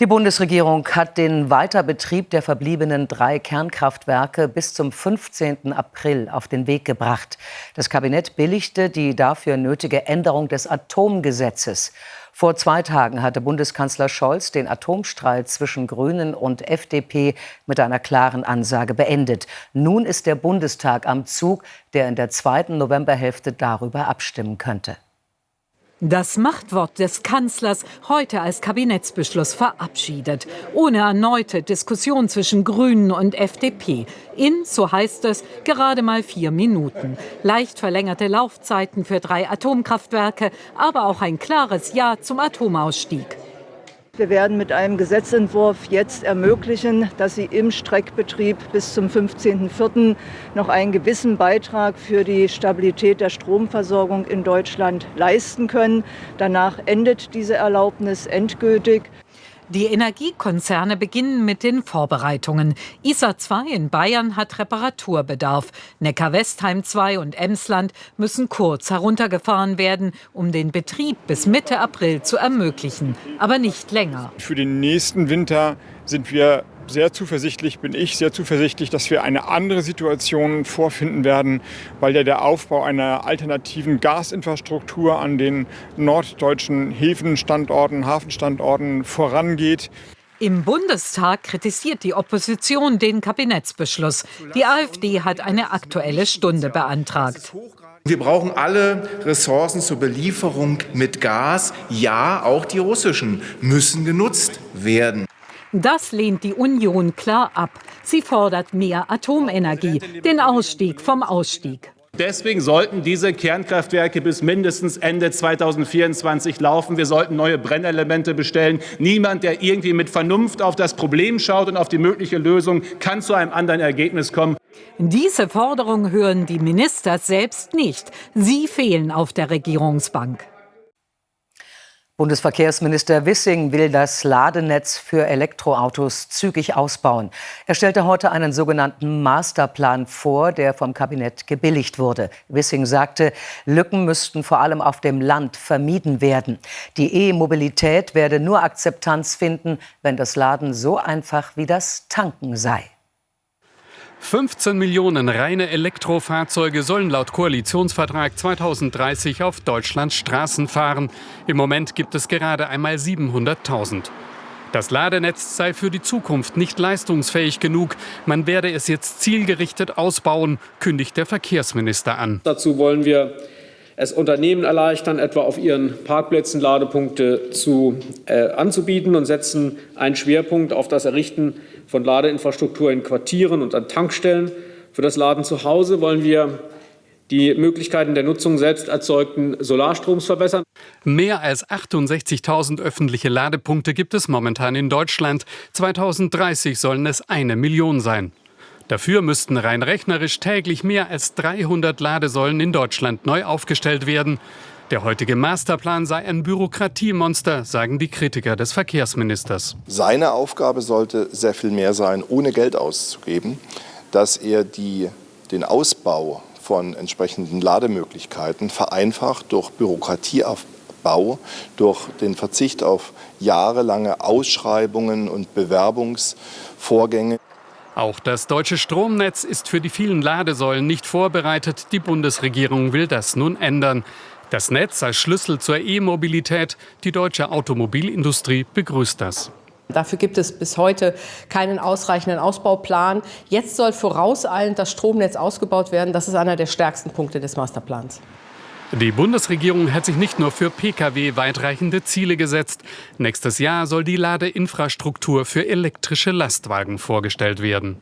Die Bundesregierung hat den Weiterbetrieb der verbliebenen drei Kernkraftwerke bis zum 15. April auf den Weg gebracht. Das Kabinett billigte die dafür nötige Änderung des Atomgesetzes. Vor zwei Tagen hatte Bundeskanzler Scholz den Atomstreit zwischen Grünen und FDP mit einer klaren Ansage beendet. Nun ist der Bundestag am Zug, der in der zweiten Novemberhälfte darüber abstimmen könnte. Das Machtwort des Kanzlers heute als Kabinettsbeschluss verabschiedet, ohne erneute Diskussion zwischen Grünen und FDP. In, so heißt es, gerade mal vier Minuten. Leicht verlängerte Laufzeiten für drei Atomkraftwerke, aber auch ein klares Ja zum Atomausstieg. Wir werden mit einem Gesetzentwurf jetzt ermöglichen, dass Sie im Streckbetrieb bis zum 15.04. noch einen gewissen Beitrag für die Stabilität der Stromversorgung in Deutschland leisten können. Danach endet diese Erlaubnis endgültig. Die Energiekonzerne beginnen mit den Vorbereitungen. ISA 2 in Bayern hat Reparaturbedarf. Neckar-Westheim 2 und Emsland müssen kurz heruntergefahren werden, um den Betrieb bis Mitte April zu ermöglichen, aber nicht länger. Für den nächsten Winter sind wir sehr zuversichtlich, bin ich sehr zuversichtlich, dass wir eine andere Situation vorfinden werden, weil ja der Aufbau einer alternativen Gasinfrastruktur an den norddeutschen Häfenstandorten, Hafenstandorten vorangeht. Im Bundestag kritisiert die Opposition den Kabinettsbeschluss. Die AfD hat eine aktuelle Stunde beantragt. Wir brauchen alle Ressourcen zur Belieferung mit Gas. Ja, auch die russischen müssen genutzt werden. Das lehnt die Union klar ab. Sie fordert mehr Atomenergie, den Ausstieg vom Ausstieg. Deswegen sollten diese Kernkraftwerke bis mindestens Ende 2024 laufen. Wir sollten neue Brennelemente bestellen. Niemand, der irgendwie mit Vernunft auf das Problem schaut und auf die mögliche Lösung, kann zu einem anderen Ergebnis kommen. Diese Forderung hören die Minister selbst nicht. Sie fehlen auf der Regierungsbank. Bundesverkehrsminister Wissing will das Ladenetz für Elektroautos zügig ausbauen. Er stellte heute einen sogenannten Masterplan vor, der vom Kabinett gebilligt wurde. Wissing sagte, Lücken müssten vor allem auf dem Land vermieden werden. Die E-Mobilität werde nur Akzeptanz finden, wenn das Laden so einfach wie das Tanken sei. 15 Millionen reine Elektrofahrzeuge sollen laut Koalitionsvertrag 2030 auf Deutschlands Straßen fahren. Im Moment gibt es gerade einmal 700.000. Das Ladenetz sei für die Zukunft nicht leistungsfähig genug. Man werde es jetzt zielgerichtet ausbauen, kündigt der Verkehrsminister an. Dazu wollen wir es Unternehmen erleichtern, etwa auf ihren Parkplätzen Ladepunkte zu, äh, anzubieten und setzen einen Schwerpunkt auf das Errichten von Ladeinfrastruktur in Quartieren und an Tankstellen. Für das Laden zu Hause wollen wir die Möglichkeiten der Nutzung selbst erzeugten Solarstroms verbessern. Mehr als 68.000 öffentliche Ladepunkte gibt es momentan in Deutschland. 2030 sollen es eine Million sein. Dafür müssten rein rechnerisch täglich mehr als 300 Ladesäulen in Deutschland neu aufgestellt werden. Der heutige Masterplan sei ein Bürokratiemonster, sagen die Kritiker des Verkehrsministers. Seine Aufgabe sollte sehr viel mehr sein, ohne Geld auszugeben, dass er die, den Ausbau von entsprechenden Lademöglichkeiten vereinfacht durch Bürokratieaufbau, durch den Verzicht auf jahrelange Ausschreibungen und Bewerbungsvorgänge. Auch das deutsche Stromnetz ist für die vielen Ladesäulen nicht vorbereitet. Die Bundesregierung will das nun ändern. Das Netz als Schlüssel zur E-Mobilität. Die deutsche Automobilindustrie begrüßt das. Dafür gibt es bis heute keinen ausreichenden Ausbauplan. Jetzt soll vorauseilend das Stromnetz ausgebaut werden. Das ist einer der stärksten Punkte des Masterplans. Die Bundesregierung hat sich nicht nur für Pkw weitreichende Ziele gesetzt. Nächstes Jahr soll die Ladeinfrastruktur für elektrische Lastwagen vorgestellt werden.